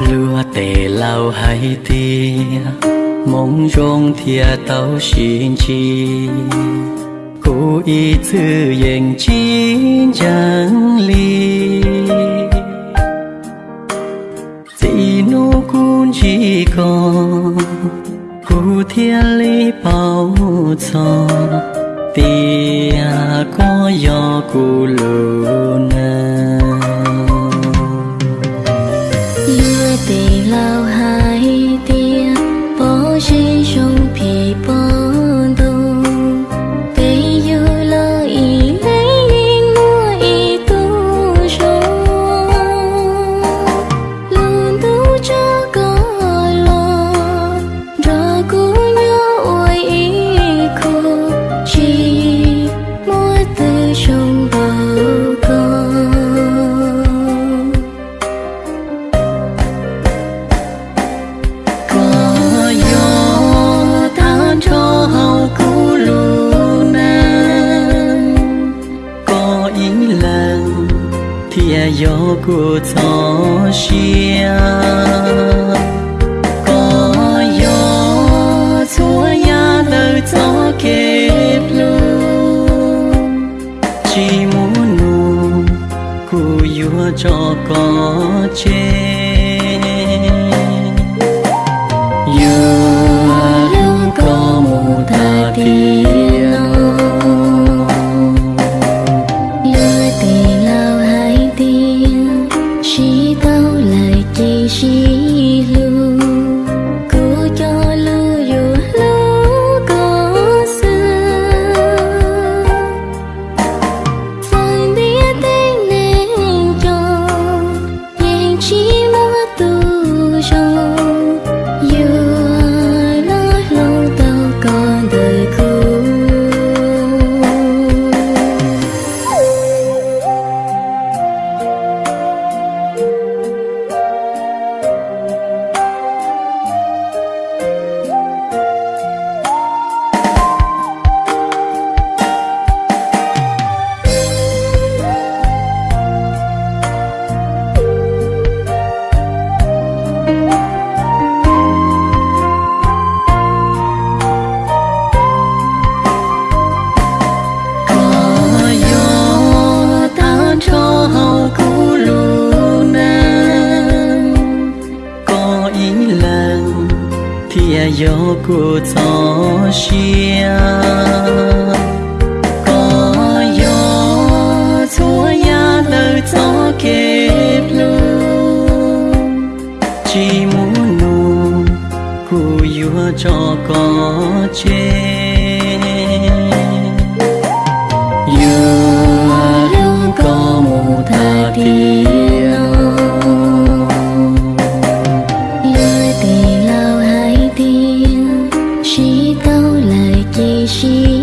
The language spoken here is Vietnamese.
lúa tề lao hay tia mong rong thia tao xin chi. Cố ý thư yên chín chẳng ly chỉ nô cun chỉ còn cố thia lý bao cho. Tia à có gió cù lùn gió của gió xia có gió chúa ya đời gió kẹp luôn chỉ muốn nụ cô yua cho có chết. Gió của gió xia có gió chúa ya lời gió kịp luôn chỉ muốn nụ cụ yua cho có chết 你都来提醒。